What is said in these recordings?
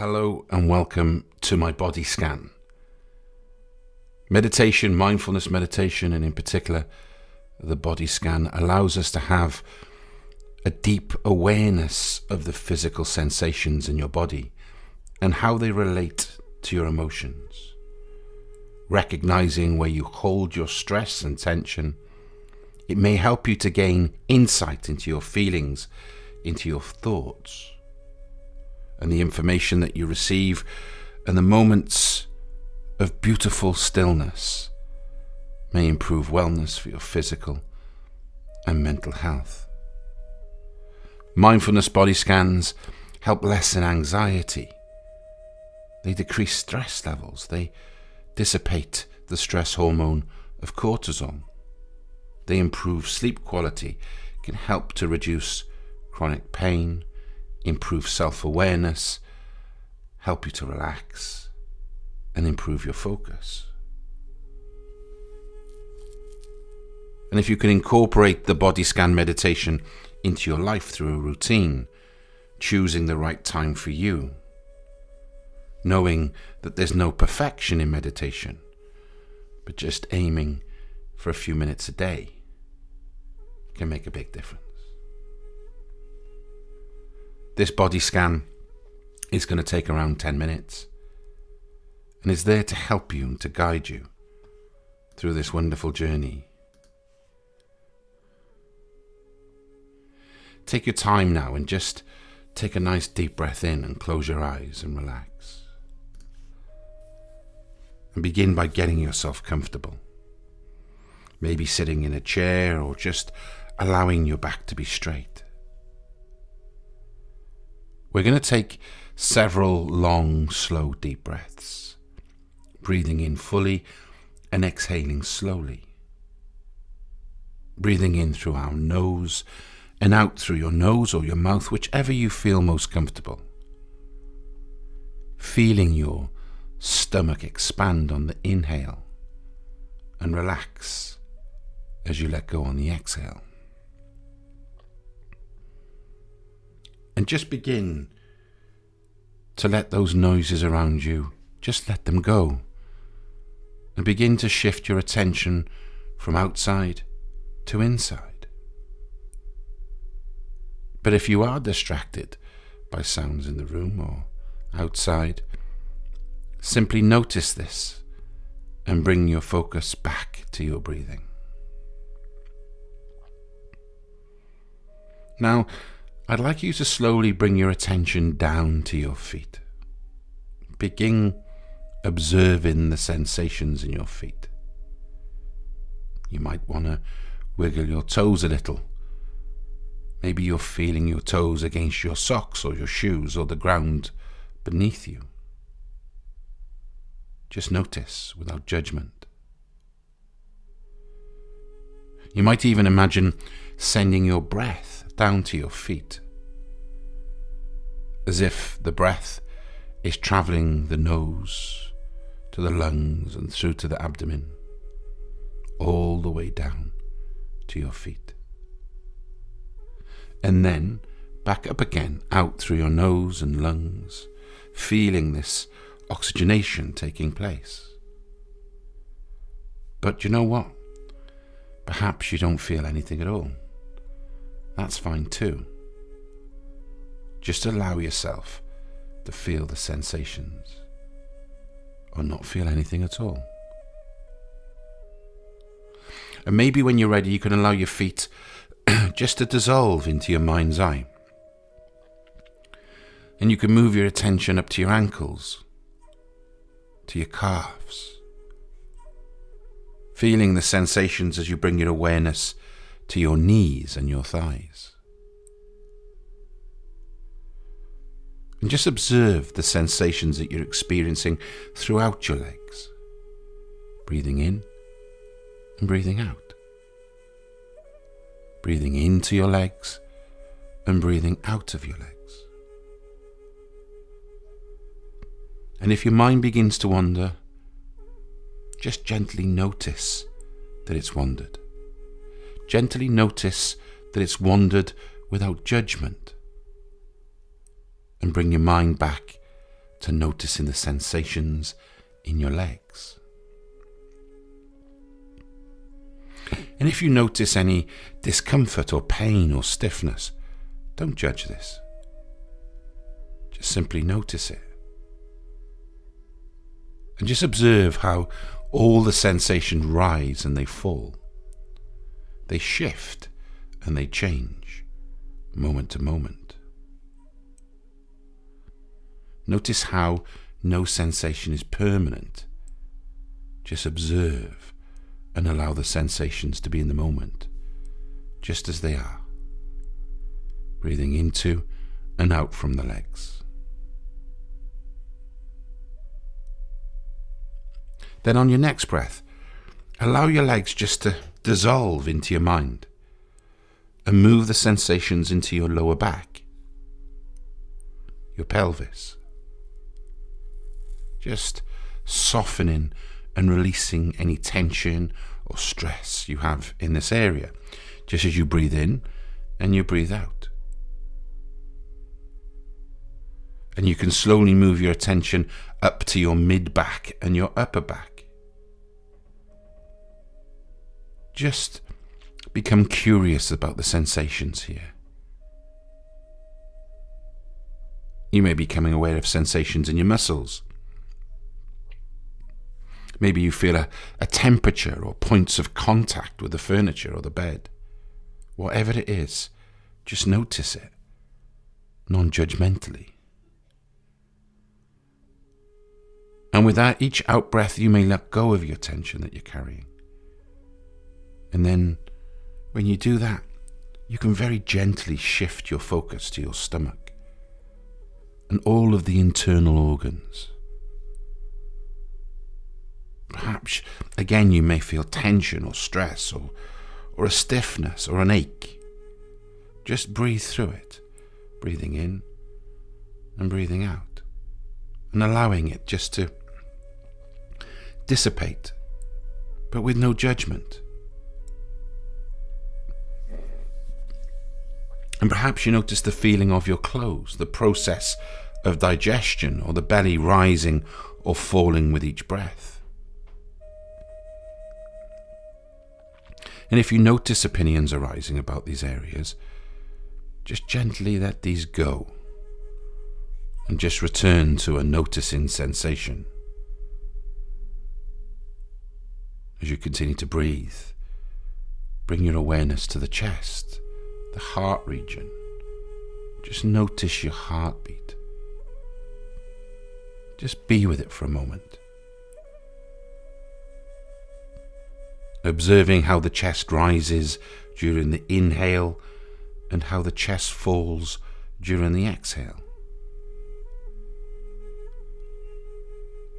Hello and welcome to my body scan. Meditation, mindfulness meditation, and in particular, the body scan allows us to have a deep awareness of the physical sensations in your body and how they relate to your emotions. Recognizing where you hold your stress and tension, it may help you to gain insight into your feelings, into your thoughts and the information that you receive and the moments of beautiful stillness may improve wellness for your physical and mental health. Mindfulness body scans help lessen anxiety. They decrease stress levels. They dissipate the stress hormone of cortisol. They improve sleep quality, can help to reduce chronic pain, improve self awareness, help you to relax, and improve your focus. And if you can incorporate the body scan meditation into your life through a routine, choosing the right time for you, knowing that there's no perfection in meditation, but just aiming for a few minutes a day can make a big difference. This body scan is going to take around 10 minutes and is there to help you and to guide you through this wonderful journey. Take your time now and just take a nice deep breath in and close your eyes and relax. And begin by getting yourself comfortable. Maybe sitting in a chair or just allowing your back to be straight. We're going to take several long, slow, deep breaths, breathing in fully and exhaling slowly. Breathing in through our nose and out through your nose or your mouth, whichever you feel most comfortable. Feeling your stomach expand on the inhale and relax as you let go on the exhale. And just begin to let those noises around you, just let them go. And begin to shift your attention from outside to inside. But if you are distracted by sounds in the room or outside, simply notice this and bring your focus back to your breathing. Now, I'd like you to slowly bring your attention down to your feet. Begin observing the sensations in your feet. You might want to wiggle your toes a little. Maybe you're feeling your toes against your socks or your shoes or the ground beneath you. Just notice without judgment. You might even imagine sending your breath down to your feet, as if the breath is travelling the nose to the lungs and through to the abdomen, all the way down to your feet. And then back up again, out through your nose and lungs, feeling this oxygenation taking place. But you know what? Perhaps you don't feel anything at all that's fine too. Just allow yourself to feel the sensations or not feel anything at all. And maybe when you're ready, you can allow your feet just to dissolve into your mind's eye. And you can move your attention up to your ankles, to your calves, feeling the sensations as you bring your awareness to your knees and your thighs. And just observe the sensations that you're experiencing throughout your legs. Breathing in and breathing out. Breathing into your legs and breathing out of your legs. And if your mind begins to wander, just gently notice that it's wandered. Gently notice that it's wandered without judgment. And bring your mind back to noticing the sensations in your legs. And if you notice any discomfort or pain or stiffness, don't judge this. Just simply notice it. And just observe how all the sensations rise and they fall. They shift and they change moment to moment. Notice how no sensation is permanent. Just observe and allow the sensations to be in the moment, just as they are. Breathing into and out from the legs. Then on your next breath, allow your legs just to dissolve into your mind and move the sensations into your lower back, your pelvis. Just softening and releasing any tension or stress you have in this area, just as you breathe in and you breathe out. And you can slowly move your attention up to your mid back and your upper back. Just become curious about the sensations here. You may be becoming aware of sensations in your muscles Maybe you feel a, a temperature or points of contact with the furniture or the bed. Whatever it is, just notice it, non judgmentally. And with that, each out breath, you may let go of your tension that you're carrying. And then, when you do that, you can very gently shift your focus to your stomach and all of the internal organs. Perhaps again you may feel tension or stress or, or a stiffness or an ache. Just breathe through it, breathing in and breathing out, and allowing it just to dissipate, but with no judgment. And perhaps you notice the feeling of your clothes, the process of digestion, or the belly rising or falling with each breath. And if you notice opinions arising about these areas, just gently let these go and just return to a noticing sensation. As you continue to breathe, bring your awareness to the chest, the heart region. Just notice your heartbeat. Just be with it for a moment. observing how the chest rises during the inhale and how the chest falls during the exhale.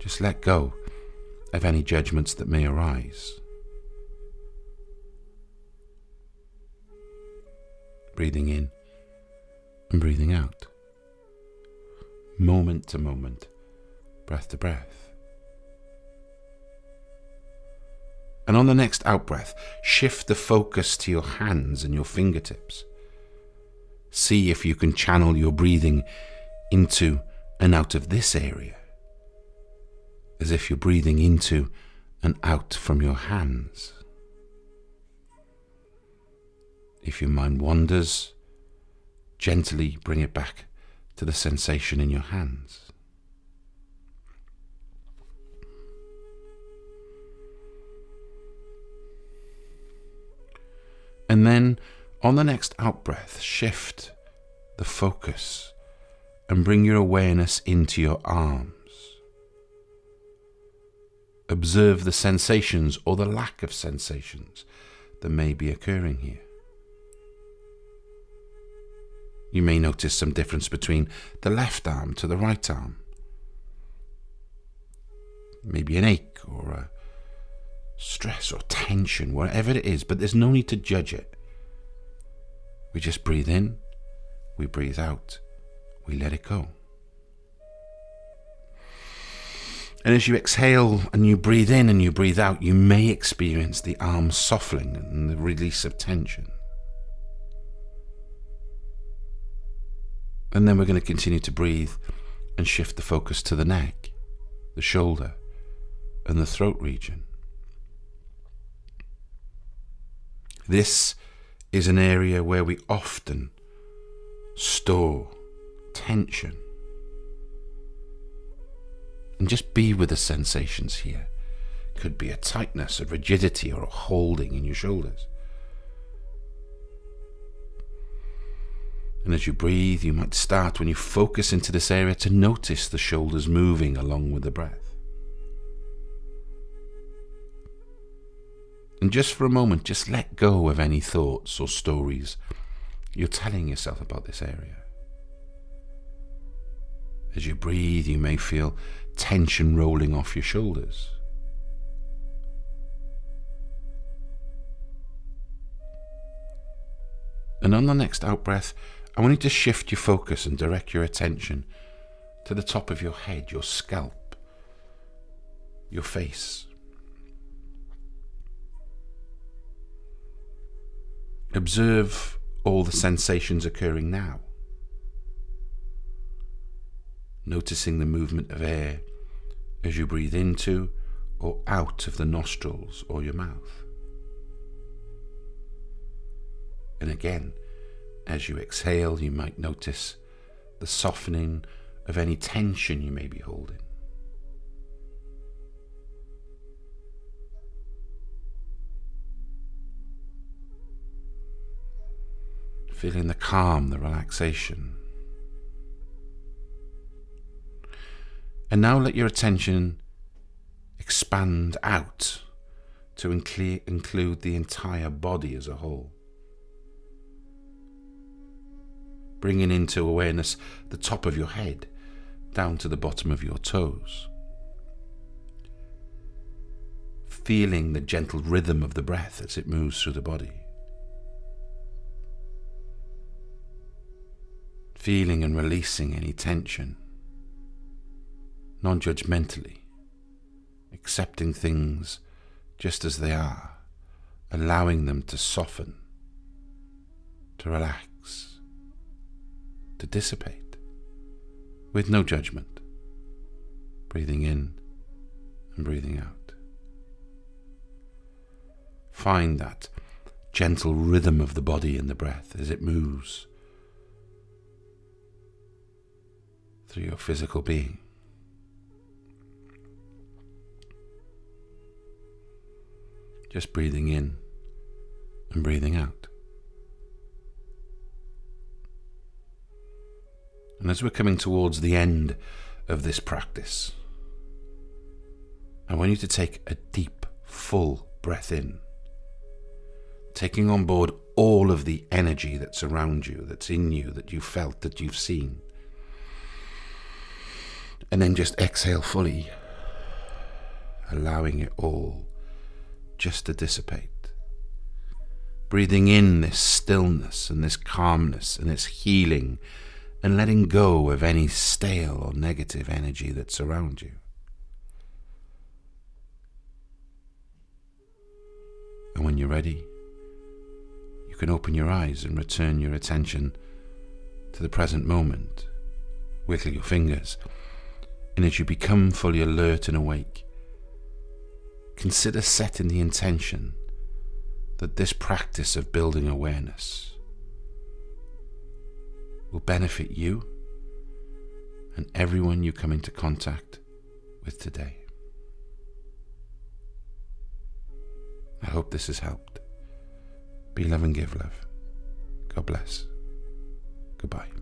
Just let go of any judgments that may arise. Breathing in and breathing out. Moment to moment, breath to breath. And on the next out breath, shift the focus to your hands and your fingertips. See if you can channel your breathing into and out of this area, as if you're breathing into and out from your hands. If your mind wanders, gently bring it back to the sensation in your hands. And then on the next out breath, shift the focus and bring your awareness into your arms. Observe the sensations or the lack of sensations that may be occurring here. You may notice some difference between the left arm to the right arm. Maybe an ache or a stress or tension, whatever it is, but there's no need to judge it. We just breathe in, we breathe out, we let it go. And as you exhale and you breathe in and you breathe out, you may experience the arms softening and the release of tension. And then we're going to continue to breathe and shift the focus to the neck, the shoulder, and the throat region. This is an area where we often store tension. And just be with the sensations here. Could be a tightness, a rigidity, or a holding in your shoulders. And as you breathe, you might start when you focus into this area to notice the shoulders moving along with the breath. And just for a moment, just let go of any thoughts or stories you're telling yourself about this area. As you breathe, you may feel tension rolling off your shoulders. And on the next out breath, I want you to shift your focus and direct your attention to the top of your head, your scalp, your face. Observe all the sensations occurring now. Noticing the movement of air as you breathe into or out of the nostrils or your mouth. And again, as you exhale, you might notice the softening of any tension you may be holding. Feeling the calm, the relaxation. And now let your attention expand out to include the entire body as a whole. Bringing into awareness the top of your head down to the bottom of your toes. Feeling the gentle rhythm of the breath as it moves through the body. Feeling and releasing any tension, non judgmentally, accepting things just as they are, allowing them to soften, to relax to dissipate with no judgment, breathing in and breathing out. Find that gentle rhythm of the body and the breath as it moves through your physical being. Just breathing in and breathing out. And as we're coming towards the end of this practice, I want you to take a deep, full breath in, taking on board all of the energy that's around you, that's in you, that you've felt, that you've seen. And then just exhale fully, allowing it all just to dissipate. Breathing in this stillness and this calmness and this healing and letting go of any stale or negative energy that surrounds you. And when you're ready, you can open your eyes and return your attention to the present moment. Wiggle your fingers, and as you become fully alert and awake, consider setting the intention that this practice of building awareness will benefit you and everyone you come into contact with today. I hope this has helped. Be love and give love. God bless. Goodbye.